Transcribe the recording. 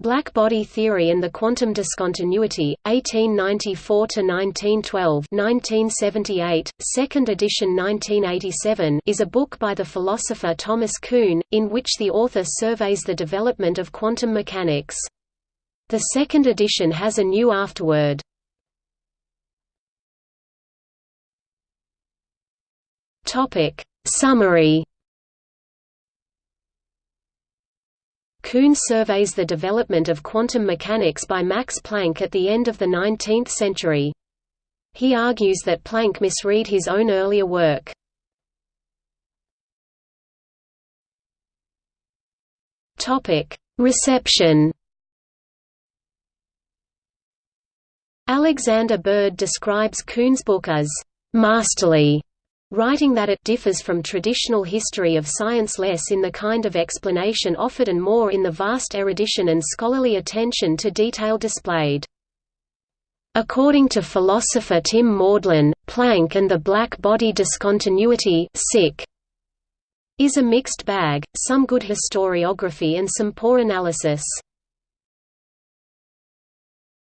Black Body Theory and the Quantum Discontinuity, 1894–1912 1978, second edition 1987 is a book by the philosopher Thomas Kuhn, in which the author surveys the development of quantum mechanics. The second edition has a new afterword. Summary Kuhn surveys the development of quantum mechanics by Max Planck at the end of the 19th century. He argues that Planck misread his own earlier work. Reception Alexander Bird describes Kuhn's book as «masterly» writing that it differs from traditional history of science less in the kind of explanation offered and more in the vast erudition and scholarly attention to detail displayed. According to philosopher Tim Maudlin, Planck and the black body discontinuity is a mixed bag, some good historiography and some poor analysis.